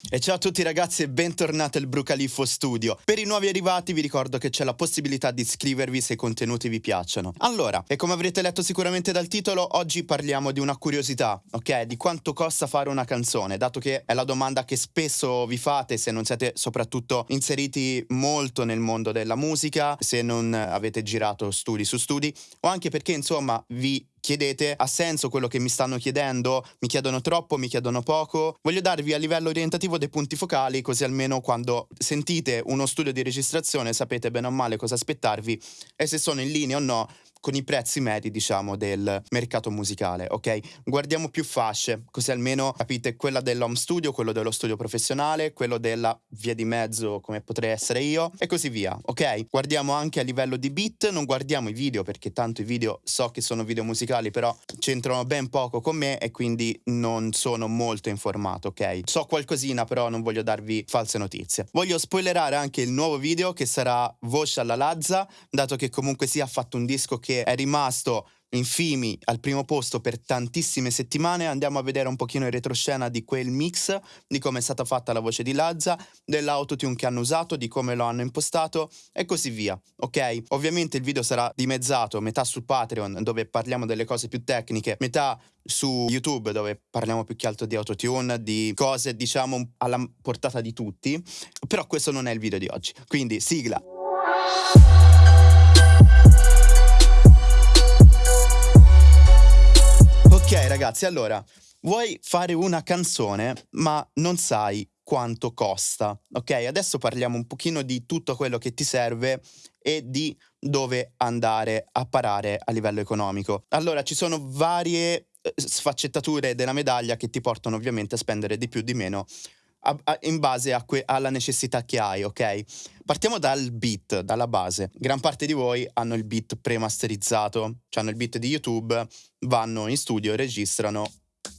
E ciao a tutti ragazzi e bentornati al Brucaliffo Studio. Per i nuovi arrivati vi ricordo che c'è la possibilità di iscrivervi se i contenuti vi piacciono. Allora, e come avrete letto sicuramente dal titolo, oggi parliamo di una curiosità, ok? Di quanto costa fare una canzone, dato che è la domanda che spesso vi fate se non siete soprattutto inseriti molto nel mondo della musica, se non avete girato studi su studi, o anche perché insomma vi chiedete ha senso quello che mi stanno chiedendo? Mi chiedono troppo, mi chiedono poco? Voglio darvi a livello orientativo dei punti focali, così almeno quando sentite uno studio di registrazione sapete bene o male cosa aspettarvi e se sono in linea o no con i prezzi medi, diciamo, del mercato musicale, ok? Guardiamo più fasce, così almeno capite quella dell'home studio, quello dello studio professionale, quello della via di mezzo come potrei essere io e così via, ok? Guardiamo anche a livello di beat, non guardiamo i video perché tanto i video so che sono video musicali, però c'entrano ben poco con me e quindi non sono molto informato, ok? So qualcosina, però non voglio darvi false notizie. Voglio spoilerare anche il nuovo video che sarà Voce alla Lazza, dato che comunque sia fatto un disco che che è rimasto in Fimi al primo posto per tantissime settimane. Andiamo a vedere un pochino in retroscena di quel mix, di come è stata fatta la voce di Lazza, dell'autotune che hanno usato, di come lo hanno impostato e così via. Ok? Ovviamente il video sarà dimezzato, metà su Patreon dove parliamo delle cose più tecniche, metà su YouTube dove parliamo più che altro di autotune, di cose diciamo alla portata di tutti. Però questo non è il video di oggi. Quindi sigla. Ok ragazzi, allora, vuoi fare una canzone ma non sai quanto costa, ok? Adesso parliamo un pochino di tutto quello che ti serve e di dove andare a parare a livello economico. Allora, ci sono varie eh, sfaccettature della medaglia che ti portano ovviamente a spendere di più di meno a, a, in base alla necessità che hai, ok? Partiamo dal beat, dalla base. Gran parte di voi hanno il beat premasterizzato, cioè hanno il beat di YouTube, vanno in studio, registrano,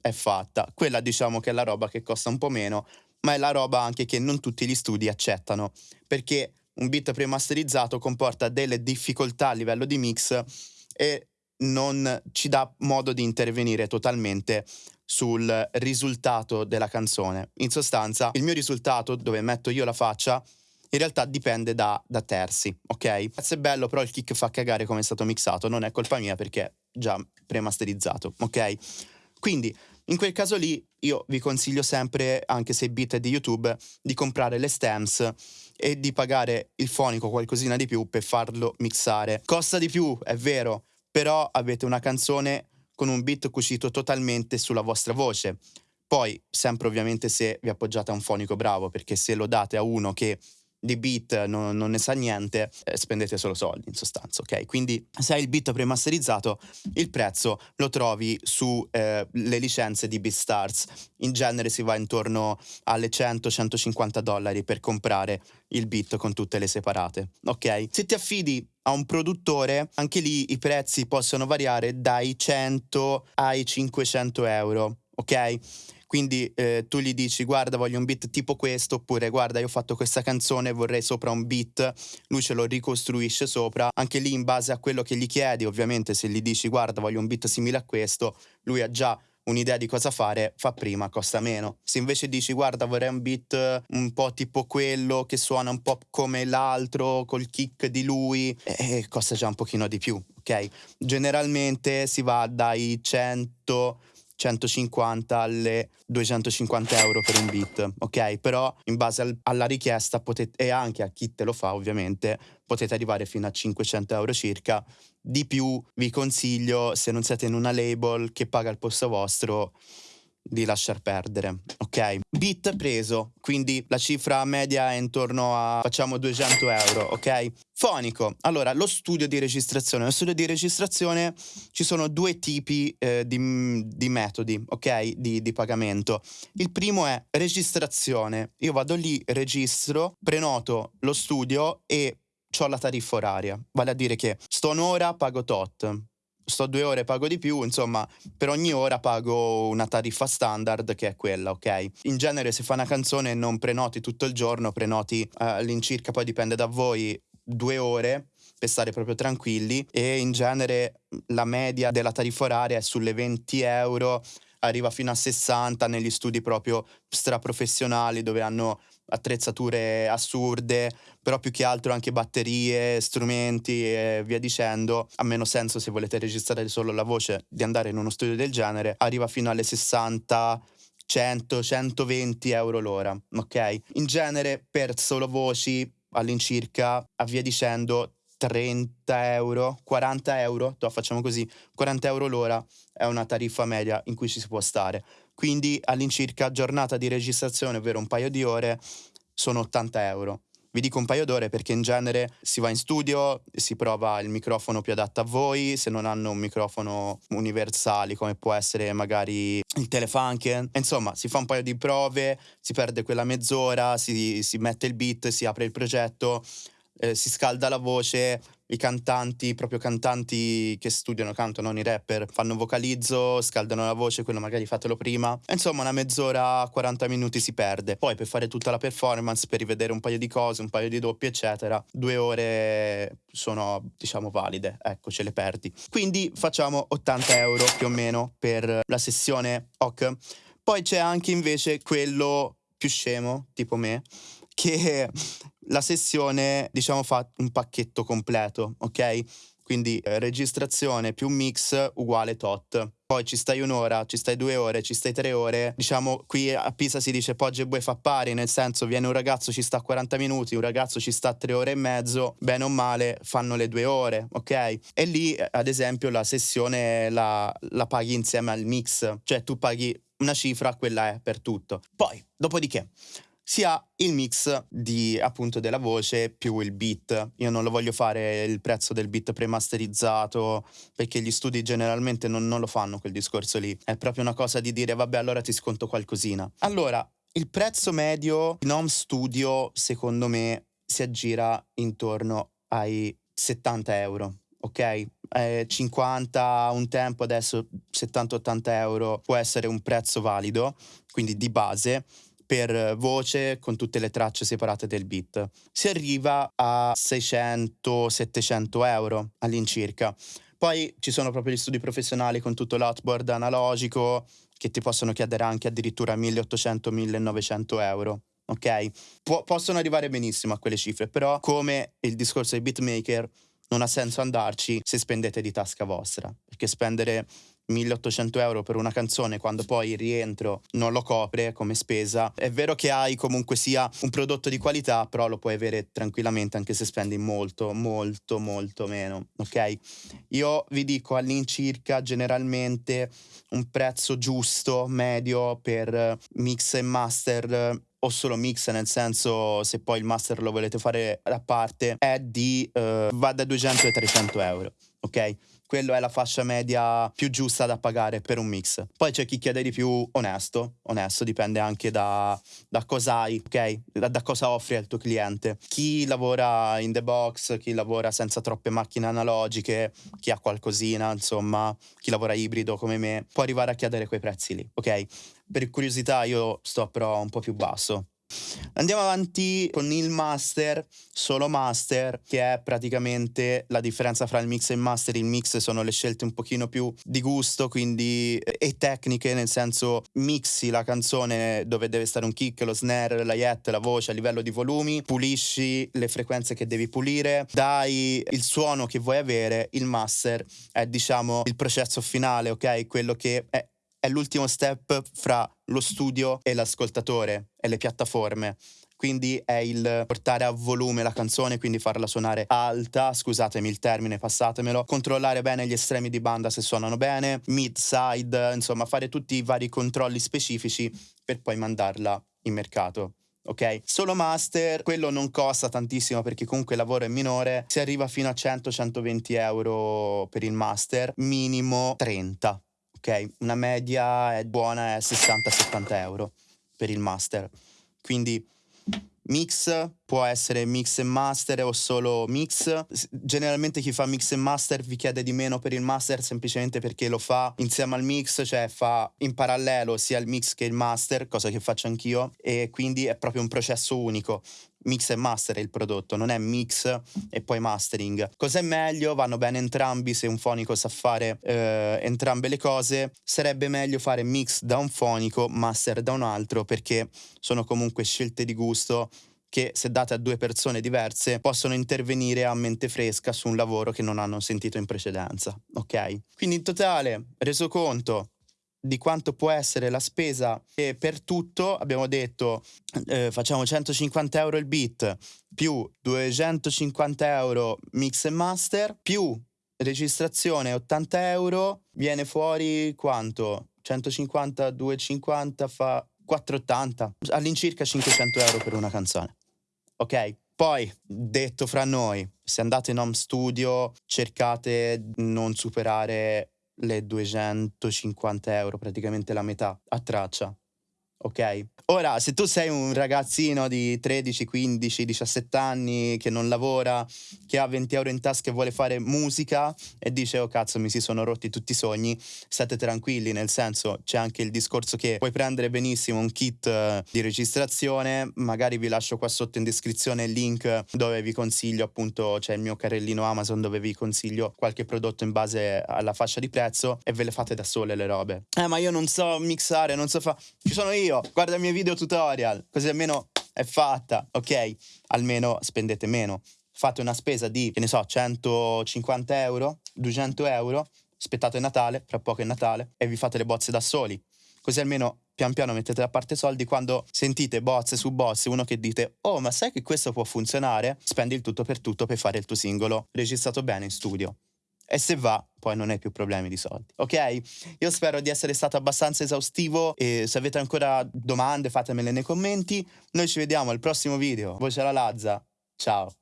è fatta. Quella diciamo che è la roba che costa un po' meno, ma è la roba anche che non tutti gli studi accettano, perché un beat premasterizzato comporta delle difficoltà a livello di mix e non ci dà modo di intervenire totalmente sul risultato della canzone. In sostanza, il mio risultato, dove metto io la faccia, in realtà dipende da, da terzi, ok? Se è bello, però il kick fa cagare come è stato mixato, non è colpa mia perché è già premasterizzato, ok? Quindi, in quel caso lì, io vi consiglio sempre, anche se i beat è di YouTube, di comprare le stems e di pagare il fonico qualcosina di più per farlo mixare. Costa di più, è vero, però avete una canzone con un beat cucito totalmente sulla vostra voce. Poi, sempre ovviamente se vi appoggiate a un fonico bravo, perché se lo date a uno che di beat non, non ne sa niente, eh, spendete solo soldi in sostanza, ok? Quindi se hai il beat premasterizzato, il prezzo lo trovi sulle eh, licenze di BeatStars. In genere si va intorno alle 100-150 dollari per comprare il beat con tutte le separate, ok? Se ti affidi a un produttore, anche lì i prezzi possono variare dai 100 ai 500 euro, ok? Quindi eh, tu gli dici guarda voglio un beat tipo questo oppure guarda io ho fatto questa canzone vorrei sopra un beat, lui ce lo ricostruisce sopra, anche lì in base a quello che gli chiedi ovviamente se gli dici guarda voglio un beat simile a questo, lui ha già un'idea di cosa fare, fa prima, costa meno. Se invece dici guarda vorrei un beat un po' tipo quello che suona un po' come l'altro, col kick di lui, eh, costa già un pochino di più, ok? Generalmente si va dai 100 150 alle 250 euro per un beat, ok? Però in base al, alla richiesta potete, e anche a chi te lo fa ovviamente, potete arrivare fino a 500 euro circa. Di più vi consiglio, se non siete in una label che paga il posto vostro, di lasciar perdere, ok? Bit preso, quindi la cifra media è intorno a, facciamo 200 euro, ok? Fonico, allora lo studio di registrazione, lo studio di registrazione ci sono due tipi eh, di, di, metodi, ok? Di, di pagamento. Il primo è registrazione, io vado lì, registro, prenoto lo studio e ho la tariffa oraria, vale a dire che sto un'ora, pago tot, sto due ore pago di più, insomma, per ogni ora pago una tariffa standard che è quella, ok? In genere se fa una canzone non prenoti tutto il giorno, prenoti uh, all'incirca, poi dipende da voi, due ore per stare proprio tranquilli e in genere la media della tariffa oraria è sulle 20 euro arriva fino a 60 negli studi proprio straprofessionali dove hanno attrezzature assurde, però più che altro anche batterie, strumenti e via dicendo. Ha meno senso se volete registrare solo la voce di andare in uno studio del genere, arriva fino alle 60 100, 120 euro l'ora, ok? In genere per solo voci all'incirca, a via dicendo, 30 euro, 40 euro, facciamo così, 40 euro l'ora è una tariffa media in cui ci si può stare. Quindi all'incirca giornata di registrazione, ovvero un paio di ore, sono 80 euro. Vi dico un paio d'ore perché in genere si va in studio, si prova il microfono più adatto a voi, se non hanno un microfono universale come può essere magari il Telefunken. Insomma, si fa un paio di prove, si perde quella mezz'ora, si, si mette il beat, si apre il progetto, eh, si scalda la voce, i cantanti, proprio cantanti che studiano, cantano, non i rapper, fanno vocalizzo, scaldano la voce, quello magari fatelo prima. Insomma, una mezz'ora, 40 minuti si perde. Poi per fare tutta la performance, per rivedere un paio di cose, un paio di doppi, eccetera, due ore sono, diciamo, valide. Ecco, ce le perdi. Quindi facciamo 80 euro più o meno per la sessione OK. Poi c'è anche invece quello più scemo, tipo me, che la sessione, diciamo, fa un pacchetto completo, ok? Quindi eh, registrazione più mix uguale tot. Poi ci stai un'ora, ci stai due ore, ci stai tre ore. Diciamo, qui a Pisa si dice pogge e bue fa pari, nel senso viene un ragazzo, ci sta 40 minuti, un ragazzo ci sta tre ore e mezzo, bene o male fanno le due ore, ok? E lì, ad esempio, la sessione la, la paghi insieme al mix, cioè tu paghi una cifra, quella è per tutto. Poi, dopodiché si ha il mix di appunto della voce più il beat. Io non lo voglio fare il prezzo del beat premasterizzato perché gli studi generalmente non, non lo fanno quel discorso lì. È proprio una cosa di dire vabbè allora ti sconto qualcosina. Allora, il prezzo medio in home studio secondo me si aggira intorno ai 70 euro. Ok, eh, 50 un tempo, adesso 70-80 euro può essere un prezzo valido, quindi di base per voce con tutte le tracce separate del beat. Si arriva a 600-700 euro all'incirca. Poi ci sono proprio gli studi professionali con tutto l'outboard analogico che ti possono chiedere anche addirittura 1800-1900 euro. Ok? Po- possono arrivare benissimo a quelle cifre, però come il discorso dei beatmaker non ha senso andarci se spendete di tasca vostra, perché spendere 1800 euro per una canzone quando poi il rientro non lo copre come spesa. È vero che hai comunque sia un prodotto di qualità, però lo puoi avere tranquillamente anche se spendi molto, molto, molto meno. Ok? Io vi dico all'incirca generalmente un prezzo giusto, medio per mix e master o solo mix, nel senso se poi il master lo volete fare a parte, è di uh, va da 200 ai 300 euro. Ok? quello è la fascia media più giusta da pagare per un mix. Poi c'è chi chiede di più onesto, onesto dipende anche da, da cosa hai, ok? Da, da, cosa offri al tuo cliente. Chi lavora in the box, chi lavora senza troppe macchine analogiche, chi ha qualcosina, insomma, chi lavora ibrido come me, può arrivare a chiedere quei prezzi lì, ok? Per curiosità io sto però un po' più basso, Andiamo avanti con il master, solo master, che è praticamente la differenza fra il mix e il master. Il mix sono le scelte un pochino più di gusto, quindi e tecniche, nel senso mixi la canzone dove deve stare un kick, lo snare, la yet, la voce a livello di volumi, pulisci le frequenze che devi pulire, dai il suono che vuoi avere, il master è diciamo il processo finale, ok? Quello che è è l'ultimo step fra lo studio e l'ascoltatore e le piattaforme. Quindi è il portare a volume la canzone, quindi farla suonare alta, scusatemi il termine, passatemelo, controllare bene gli estremi di banda se suonano bene, mid, side, insomma fare tutti i vari controlli specifici per poi mandarla in mercato ok? Solo master, quello non costa tantissimo perché comunque il lavoro è minore, si arriva fino a 100-120 euro per il master, minimo 30 ok? Una media è buona, è 60-70 euro per il master. Quindi mix può essere mix e master o solo mix. Generalmente chi fa mix e master vi chiede di meno per il master semplicemente perché lo fa insieme al mix, cioè fa in parallelo sia il mix che il master, cosa che faccio anch'io, e quindi è proprio un processo unico. Mix e master è il prodotto, non è mix e poi mastering. Cos'è meglio? Vanno bene entrambi se un fonico sa fare eh, entrambe le cose. Sarebbe meglio fare mix da un fonico, master da un altro, perché sono comunque scelte di gusto che se date a due persone diverse possono intervenire a mente fresca su un lavoro che non hanno sentito in precedenza, ok? Quindi in totale, reso conto di quanto può essere la spesa e per tutto abbiamo detto eh, facciamo 150 euro il beat più 250 euro mix e master più registrazione 80 euro viene fuori quanto? 150 250 fa 480 all'incirca 500 euro per una canzone ok? Poi, detto fra noi, se andate in home studio, cercate di non superare le 250 euro, praticamente la metà a traccia ok? Ora, se tu sei un ragazzino di 13, 15, 17 anni che non lavora, che ha 20 euro in tasca e vuole fare musica e dice oh cazzo mi si sono rotti tutti i sogni, state tranquilli, nel senso c'è anche il discorso che puoi prendere benissimo un kit eh, di registrazione, magari vi lascio qua sotto in descrizione il link dove vi consiglio appunto, c'è il mio carrellino Amazon dove vi consiglio qualche prodotto in base alla fascia di prezzo e ve le fate da sole le robe. Eh ma io non so mixare, non so fare, ci sono io, guarda i miei video tutorial, così almeno è fatta, ok? Almeno spendete meno. Fate una spesa di, che ne so, 150 euro, 200 euro, aspettate Natale, fra poco è Natale, e vi fate le bozze da soli. Così almeno pian piano mettete da parte soldi quando sentite bozze su bozze, uno che dite "Oh, ma sai che questo può funzionare?", spendi il tutto per tutto per fare il tuo singolo registrato bene in studio e se va poi non hai più problemi di soldi. Ok? Io spero di essere stato abbastanza esaustivo e se avete ancora domande fatemele nei commenti. Noi ci vediamo al prossimo video. Voce alla Lazza. Ciao.